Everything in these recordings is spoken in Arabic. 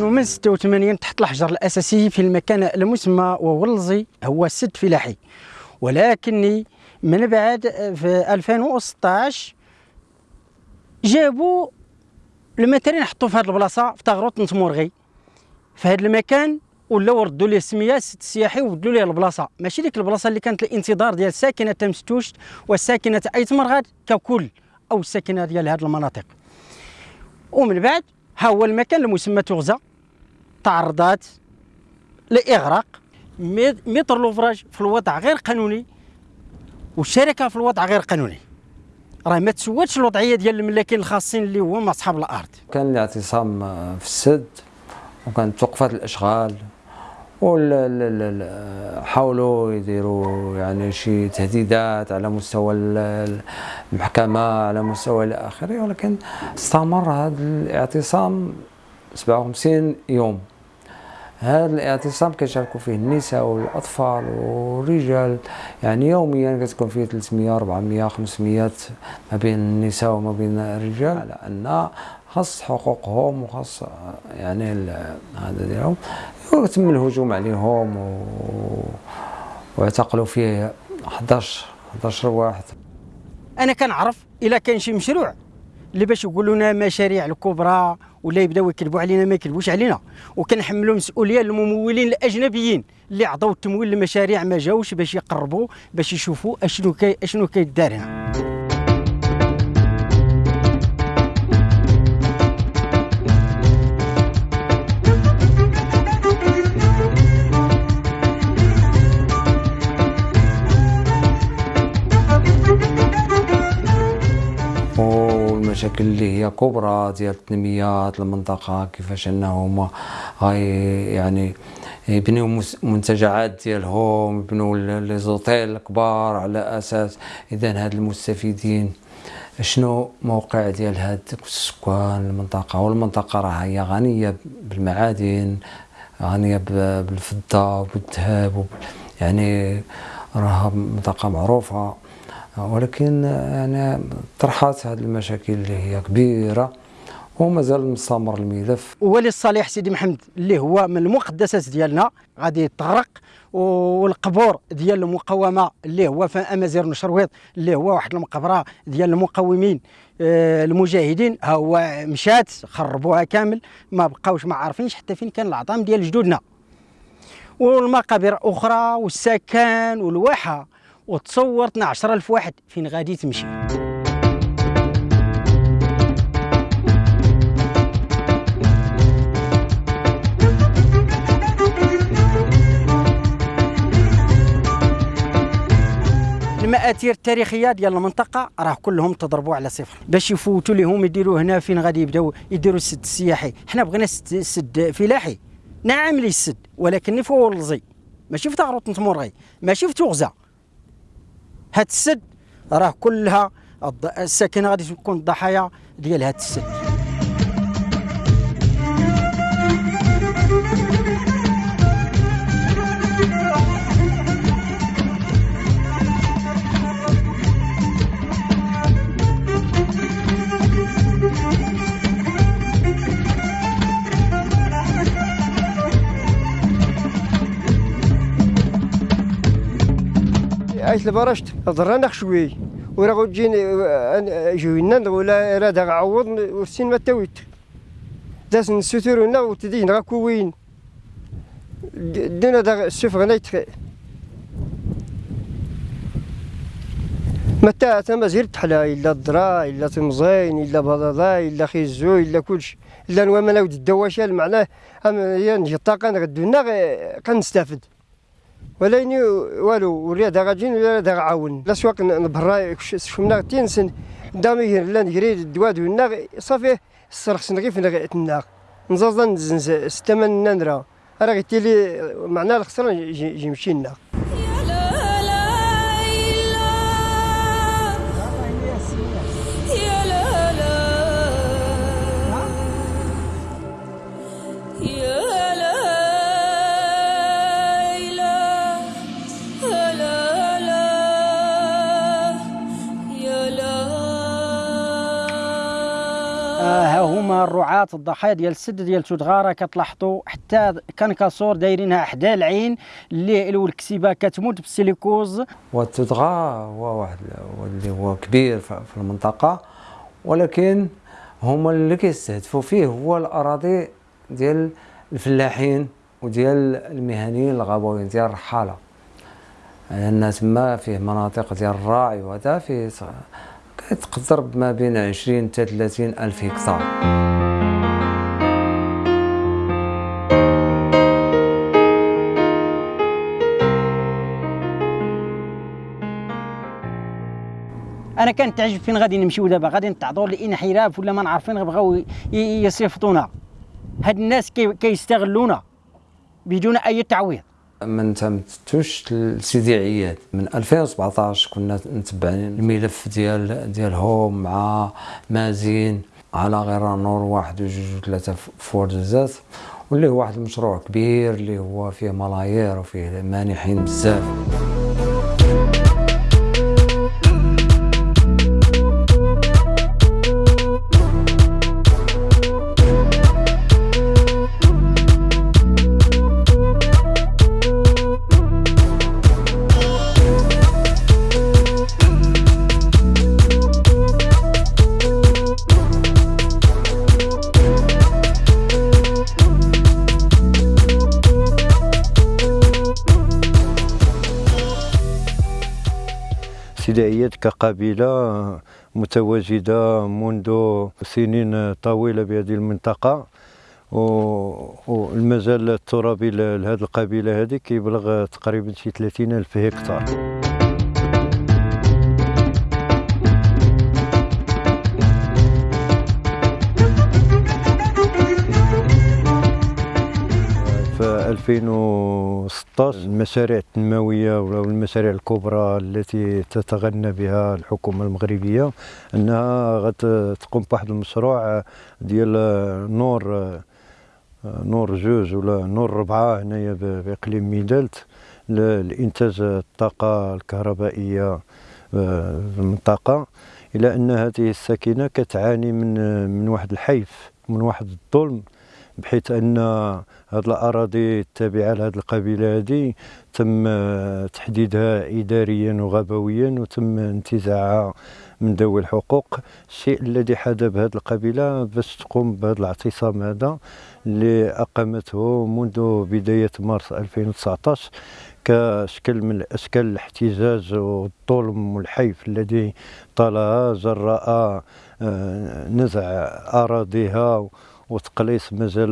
كانوا من 86 تحت الحجر الأساسي في المكان المسمى وولزي هو السد فلاحي. ولكني من بعد في 2016 جابوا المترين حطوا في هذه البلاصة في تغروط نتمورغي. في هذا المكان ولاو ردوا ليه السميه السد السياحي وبدلوا ليه البلاصة. ماشي ديك البلاصة اللي كانت الانتظار ديال ساكنة تمستوش والساكنة ايت مرغاد ككل أو الساكنة ديال هذه المناطق. ومن بعد ها هو المكان المسمى تغزى. تعرضات لإغراق. متر لوفراج في الوضع غير قانوني والشركة في الوضع غير قانوني. راه ما تسواتش الوضعية ديال الملاكين الخاصين اللي هما أصحاب الأرض. كان الاعتصام في السد وكانت توقفات الأشغال حاولوا يديروا يعني شي تهديدات على مستوى المحكمة على مستوى إلى آخره ولكن استمر هذا الاعتصام 57 يوم. هذا الاعتصام كيشاركوا فيه النساء والأطفال والرجال. يعني يوميا كتكون فيه 300 400 500 ما بين النساء وما بين الرجال على أن خاص حقوقهم وخاص يعني هذا ديالهم. وتم الهجوم عليهم و... واعتقلوا فيه 11 11 واحد أنا كنعرف إلا كان شي مشروع. اللي باش يقولوا لنا مشاريع الكبرى ولا يبداو يكذبوا علينا ما يكذبوش علينا. وكنحملوا مسؤولية للممولين الأجنبيين اللي عطاو التمويل لمشاريع ما جاوش باش يقربوا باش يشوفوا أشنو كي أشنو كيدار هنا. اللي هي كبرى ديال التنميات المنطقة كيفاش أنهم هاي يعني يبنيو منتجعات ديالهم يبنوا لي زوتيل الكبار على أساس اذا هاد المستفيدين. شنو موقع ديال هاد السكان المنطقة؟ والمنطقة راه هي غنية بالمعادن غنية بالفضة وبالذهب يعني راها منطقة معروفة. ولكن يعني طرحت هذه المشاكل اللي هي كبيرة ومازال مستمر الملف. ولي الصالح سيدي محمد اللي هو من المقدسات ديالنا غادي يتطرق والقبور ديال المقاومة اللي هو في أمازيغ نشرويط اللي هو واحد المقبرة ديال المقاومين آه، المجاهدين. ها هو مشات خربوها كامل ما بقاوش ما عارفينش حتى فين كان العظام ديال جدودنا. والمقابر أخرى والسكن والواحة وتصور 12000 واحد فين غادي تمشي. المآثير التاريخية ديال المنطقة راه كلهم تضربوا على صفر. باش يفوتوا لهم يديروا هنا فين غادي يبداو يديروا السد السياحي. حنا بغينا سد فلاحي. نعم لي السد ولكن في ولزي ماشي في تغروط نتمورغي ماشي في توغزه هاد السد راه كلها الساكنة غادي تكون الضحايا ديال هاد السد. عايش لبرشت ضرنا شوي. ورا غوجين جوينا ولا راه دا عوض والسين ما تاويت. داس نسوترونا وتدين غا كوين. دينا دا السيف غنيت متى تما زيرت حلا إلا الدرا إلا تمزين إلا بضاضا إلا خيزو إلا كلشي. إلا نوامنا ود الدواشال معناه هي نجي الطاقة نغدونا كنستافد ولا يني والو دا غاجين ولا دا غعاون لا سواق نبرا شفنا تينسن دامي لا نجري الدواد ونا صافي الصرخ سنغي في تناغ نزازا نزنز ستمن نندرا راه غيتيلي معناه الخسران يمشي لنا هما الرعاة الضحايا ديال السد ديال تودغارة كتلاحظوا حتى كنكاسور دايرينها حدا العين اللي والكسيبه كتموت بالسيليكوز. وتودغا هو واحد اللي هو كبير في المنطقة ولكن هما اللي كيستهدفوا فيه هو الأراضي ديال الفلاحين وديال المهنيين الغابويين ديال الرحالة. لأن يعني تما فيه مناطق ديال الراعي وهذا فيه كتقدر ما بين 20 حتى 30 ألف هكتار. أنا كانت تعجب فين غادي نمشيو دابا؟ غادي نتعرضوا لانحراف ولا ما نعرفين بغاو يصيفطونا. هاد الناس كيستغلونا بدون أي تعويض. ما تمتوش لسيدي عياد من 2017 كنا نتبعين الملف ديال ديالهم مع مازين على غير نور واحد وجوج وثلاثة فوردزات واللي هو واحد المشروع كبير اللي هو فيه ملايير وفيه مانحين بزاف. ابتدائيات كقبيلة متواجدة منذ سنين طويلة بهذه المنطقة. والمجال الترابي لهذه القبيلة هذه كيبلغ تقريبا شي 30 ألف هكتار. 2016 المشاريع التنموية والمشاريع الكبرى التي تتغنى بها الحكومة المغربية أنها غتقوم بواحد المشروع ديال نور نور جوج ولا نور ربعة هنايا بإقليم ميدالت لإنتاج الطاقة الكهربائية في المنطقة. إلى أن هذه الساكنة كتعاني من من واحد الحيف من واحد الظلم. بحيث أن هذه الأراضي التابعة لهذه القبيلة هذه تم تحديدها اداريا وغابويا وتم انتزاعها من ذوي الحقوق. الشيء الذي حدا بهذه القبيلة باش تقوم بهذا الاعتصام هذا اللي أقامته منذ بداية مارس 2019 كشكل من أشكال الاحتجاج والظلم والحيف الذي طالها جراء نزع أراضيها وتقليص مجال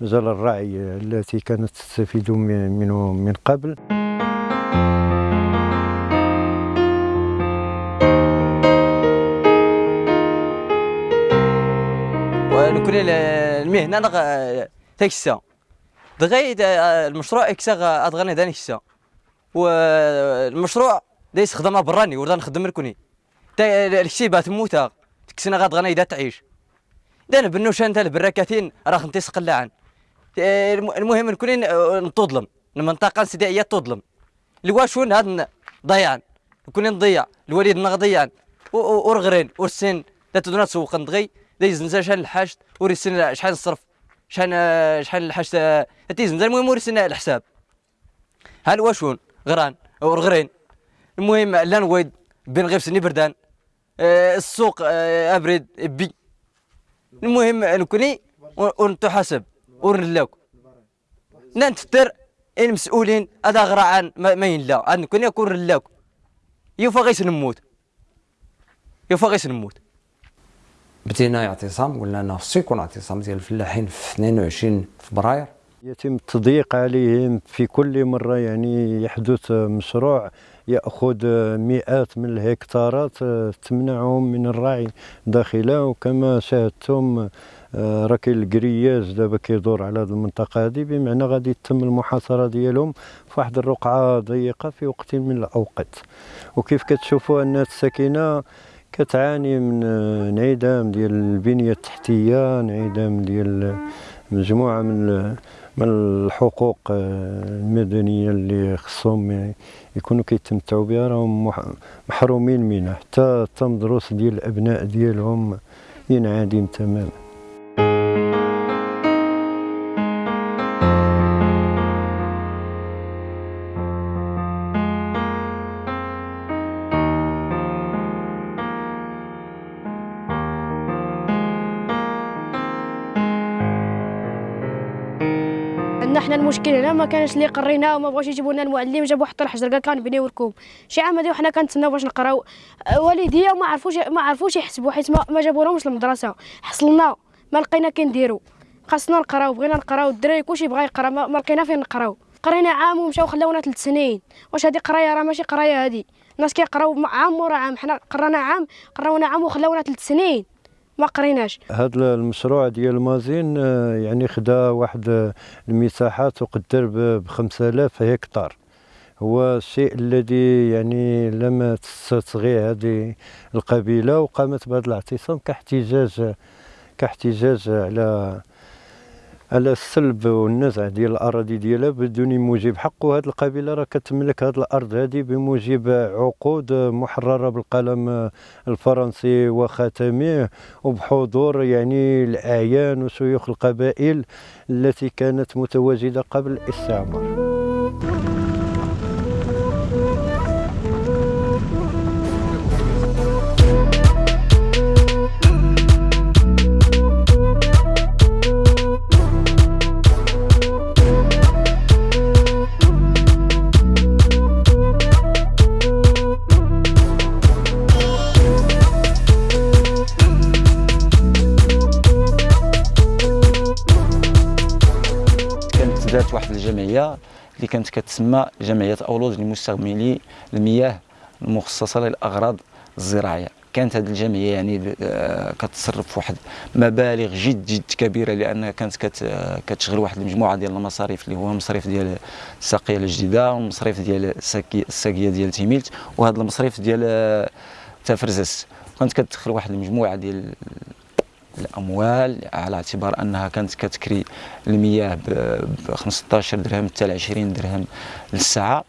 مجال الرعي التي كانت تستفيد منه من قبل. ونكون المهنة تكسا دغيد المشروع اكسا ادغني داني كسا. والمشروع دايس خدمه براني وردا نخدم ركوني الكسيبه تموتا تكسنا غادغني دا تعيش. دانا بنوشان تال براكاتين راه خنتي سقلاعن المهم نكون نتظلم. المنطقة السدائية تظلم. الواشون هاد ضيعن نكون نضيع. الوالد نغضيعن ورغرين ورسن لا تدونا تسوق ندغي. دايز نزل شحال الحاج ورسن شحال نصرف شحال شحال الحاج تيز نزل المهم ورسن الحساب. هل واشون غران ورغرين. المهم لا نويد. بين غير سني بردان أه السوق أه ابرد بي المهم نكوني ونتحاسب ونلاك ننتفتر المسؤولين هذا غرعان ما ينلا عاد نكوني أكون رلاك. يوفا غيس نموت. يوفا غيس نموت. بدينا اعتصام قلنا أنه خصو يكون اعتصام ديال الفلاحين في 22 فبراير. يتم التضييق عليهم في كل مرة يعني يحدث مشروع. يأخذ مئات من الهكتارات تمنعهم من الرعي داخله. وكما شاهدتم راه كاين الكرياج دابا كيدور على هذه المنطقة هذه بمعنى غادي تتم المحاصرة ديالهم في واحد الرقعة ضيقة في وقت من الأوقات. وكيف كتشوفوا أن الساكنة كتعاني من انعدام ديال البنية التحتية انعدام ديال مجموعة من من الحقوق المدنية اللي خصهم يكونوا كيتمتعوا بها راهم محرومين منها. حتى التمدرس ديال الأبناء ديالهم ينعدم تماما. حنا المشكل هنا ما كانش اللي قرينا وما بغاوش يجيبوا لنا المعلم جابوا حتى الحجر قال كنبنيو لكم. شي عام هادي وحنا كنتسناو باش نقراو. أه، والديا ما عرفوش ما عرفوش يحسبوا حيت ما, جابولهمش المدرسة. حصلنا ما لقينا كنديرو خاصنا نقراو بغينا نقراو الدراري كلشي بغا يقرا ما, لقينا فين نقراو. قرينا عام ومشاو خلاونا ثلاث سنين. واش هادي قراية؟ راه ماشي قراية هادي الناس كيقراو عام ورا عام. حنا قرانا عام قراونا عام وخلاونا ثلاث سنين. ما قريناش. هذا المشروع ديال مازين آه، يعني خدا واحد المساحة تقدر ب 5000 هكتار. هو الشيء الذي يعني لم تستصغي هذه القبيلة وقامت بهذا الاعتصام كاحتجاج كاحتجاج على على السلب والنزع ديال الأراضي ديالها بدون موجب. حق وهذه القبيلة راه كتملك هذه الأرض هذه بموجب عقود محررة بالقلم الفرنسي وخاتميه وبحضور يعني الأعيان وشيوخ القبائل التي كانت متواجدة قبل الاستعمار. الجمعية اللي كانت كتسمى جمعية اولوج لمستعملي المياه المخصصة للأغراض الزراعية. كانت هذه الجمعية يعني آه، كتصرف واحد مبالغ جد جد كبيرة لانها كانت كت كتشغل واحد المجموعة ديال المصاريف اللي هو المصرف ديال الساقية الجديدة والمصرف ديال الساقيه ديال تيميلت وهذا المصرف ديال آه، تافرزس كانت كتدخل واحد المجموعة ديال الأموال على اعتبار أنها كانت كتكري المياه ب 15 درهم حتى ل 20 درهم للساعة.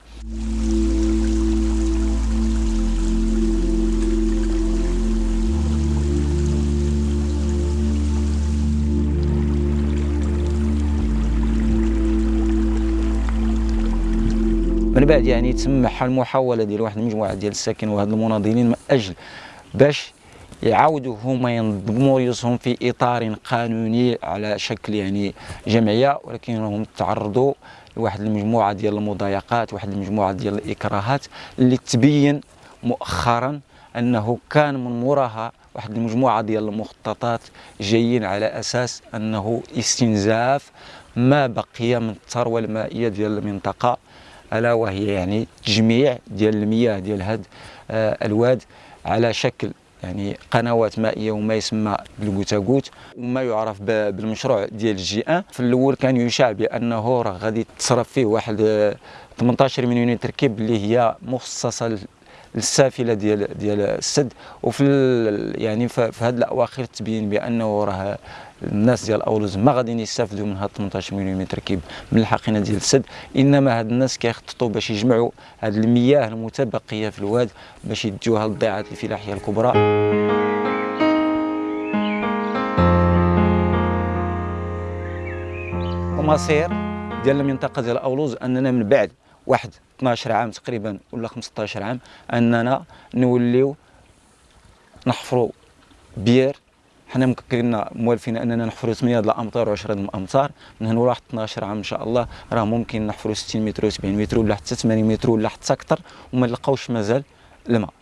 من بعد يعني تم حل محاوله ديال واحد المجموعة ديال الساكن وهاد المناضلين من أجل باش يعاودوا هما ينظموا ريوسهم في إطار قانوني على شكل يعني جمعية ولكنهم تعرضوا لواحد المجموعة ديال المضايقات واحد المجموعة ديال الإكراهات اللي تبين مؤخرا أنه كان من وراها واحد المجموعة ديال المخططات جايين على أساس أنه استنزاف ما بقي من الثروة المائية ديال المنطقة ألا وهي يعني تجميع ديال المياه ديال هاد آه، الواد على شكل يعني قنوات مائية وما يسمى بالبوتاغوت وما يعرف بالمشروع ديال الجي إن. في الأول كان يشاع بأنه راه غادي تصرف فيه واحد آه، 18 مليون تركيب اللي هي مخصصة للسافله ديال ديال السد. وفي يعني في هذه الأواخر تبين بأنه راه الناس ديال اولوز ما غاديين يستافدوا من هاد 18 مليون تركيب من الحقينة ديال السد. إنما هاد الناس كيخططوا باش يجمعوا هاد المياه المتبقية في الواد باش يديوها للضيعات الفلاحية الكبرى. ومصير ديال المنطقة ديال اولوز أننا من بعد واحد 12 عام تقريبا ولا 15 عام أننا نوليو نحفروا بير. حنا مكرين موالفين أننا نحفروا 8 د الامتار و10 د الامتار من هنا لواحد 12 عام إن شاء الله. راه ممكن نحفروا 60 متر و70 متر ولا حتى 80 متر ولا حتى أكثر. وما نلقاوش مازال الماء.